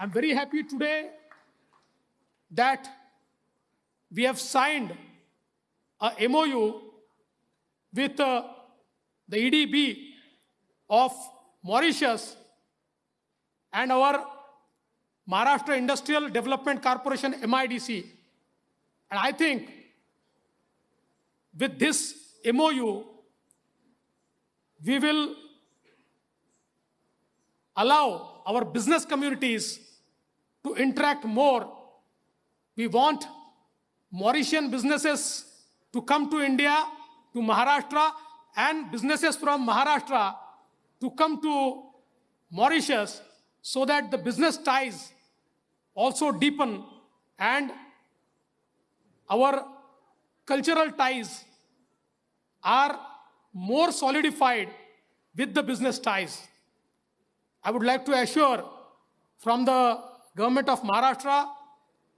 I'm very happy today that we have signed a MOU with uh, the EDB of Mauritius and our Maharashtra Industrial Development Corporation, MIDC. And I think with this MOU, we will allow our business communities to interact more. We want Mauritian businesses to come to India, to Maharashtra, and businesses from Maharashtra to come to Mauritius so that the business ties also deepen and our cultural ties are more solidified with the business ties. I would like to assure from the government of Maharashtra,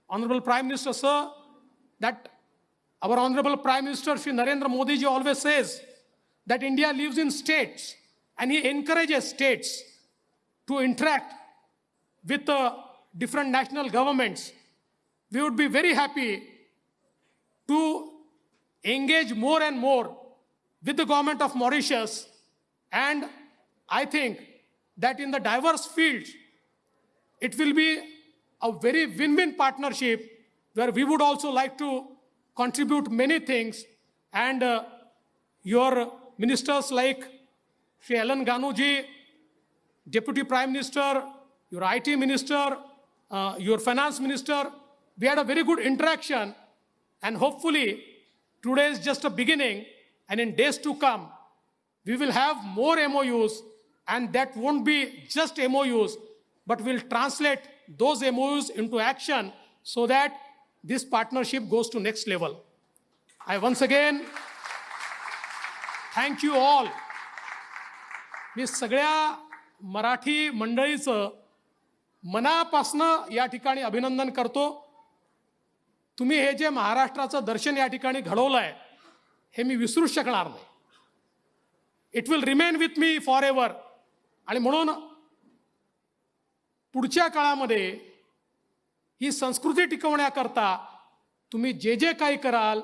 Honorable Prime Minister, sir, that our Honorable Prime Minister, Shri Narendra Modi ji always says that India lives in states and he encourages states to interact with the different national governments. We would be very happy to engage more and more with the government of Mauritius. And I think that in the diverse fields, it will be a very win-win partnership where we would also like to contribute many things. And uh, your ministers like Sri Alan Ganooji, Deputy Prime Minister, your IT Minister, uh, your Finance Minister, we had a very good interaction. And hopefully today is just a beginning. And in days to come, we will have more MOUs and that won't be just MOUs, but will translate those MOUs into action so that this partnership goes to next level. I once again thank you all. मी सगळ्या मराठी मंडळीचं मनापासनं या ठिकाणी अभिनंदन करतो तुम्ही हे जे महाराष्ट्राचं दर्शन या ठिकाणी घडवलं आहे हे मी विसरूच शकणार नाही it will remain with me forever आणि म्हणून पुढच्या काळामध्ये ही संस्कृती टिकवण्याकरता तुम्ही जे जे काही कराल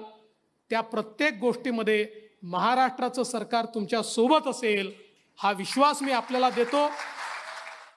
त्या प्रत्येक गोष्टीमध्ये महाराष्ट्राचं सरकार तुमच्यासोबत असेल हा विश्वास मी आपल्याला देतो.